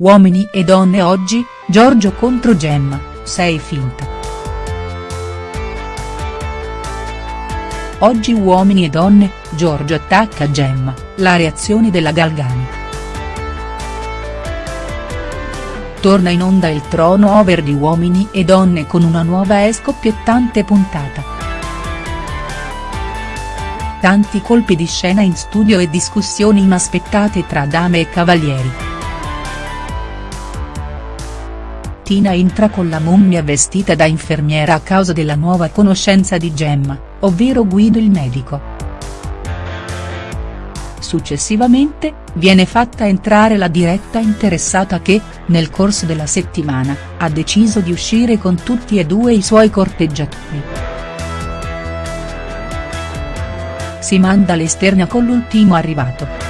Uomini e donne oggi, Giorgio contro Gemma, sei finta. Oggi Uomini e donne, Giorgio attacca Gemma, la reazione della Galgani. Torna in onda il trono over di Uomini e donne con una nuova e scoppiettante puntata. Tanti colpi di scena in studio e discussioni inaspettate tra dame e cavalieri. Tina entra con la mummia vestita da infermiera a causa della nuova conoscenza di Gemma, ovvero Guido il medico. Successivamente, viene fatta entrare la diretta interessata che, nel corso della settimana, ha deciso di uscire con tutti e due i suoi corteggiatori. Si manda l'esterna con l'ultimo arrivato.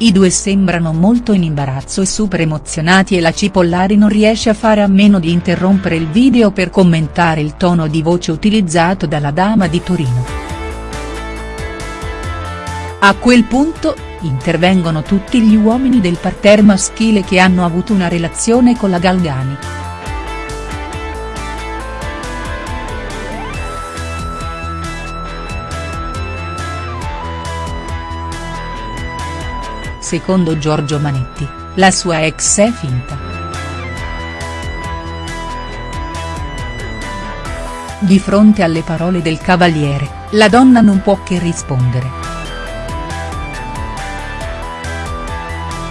I due sembrano molto in imbarazzo e super emozionati e la Cipollari non riesce a fare a meno di interrompere il video per commentare il tono di voce utilizzato dalla dama di Torino. A quel punto, intervengono tutti gli uomini del parterre maschile che hanno avuto una relazione con la Galgani. Secondo Giorgio Manetti, la sua ex è finta. Di fronte alle parole del cavaliere, la donna non può che rispondere.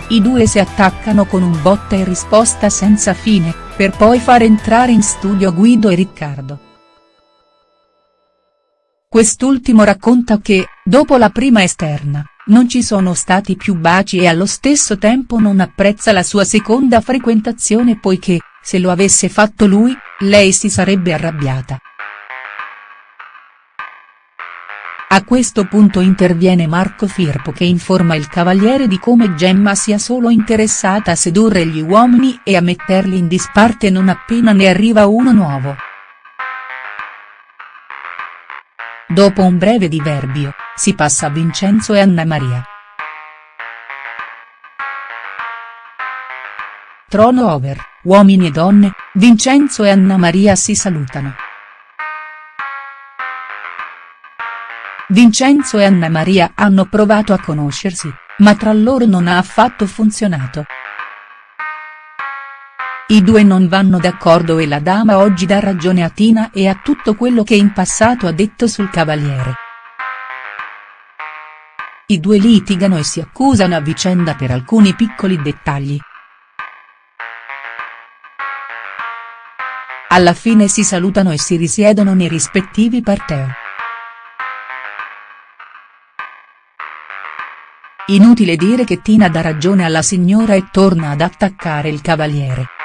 I due si attaccano con un botta e risposta senza fine, per poi far entrare in studio Guido e Riccardo. Quest'ultimo racconta che, dopo la prima esterna, non ci sono stati più baci e allo stesso tempo non apprezza la sua seconda frequentazione poiché, se lo avesse fatto lui, lei si sarebbe arrabbiata. A questo punto interviene Marco Firpo che informa il cavaliere di come Gemma sia solo interessata a sedurre gli uomini e a metterli in disparte non appena ne arriva uno nuovo. Dopo un breve diverbio, si passa a Vincenzo e Anna Maria. Trono over, uomini e donne, Vincenzo e Anna Maria si salutano. Vincenzo e Anna Maria hanno provato a conoscersi, ma tra loro non ha affatto funzionato. I due non vanno d'accordo e la dama oggi dà ragione a Tina e a tutto quello che in passato ha detto sul cavaliere. I due litigano e si accusano a vicenda per alcuni piccoli dettagli. Alla fine si salutano e si risiedono nei rispettivi parterre. Inutile dire che Tina dà ragione alla signora e torna ad attaccare il cavaliere.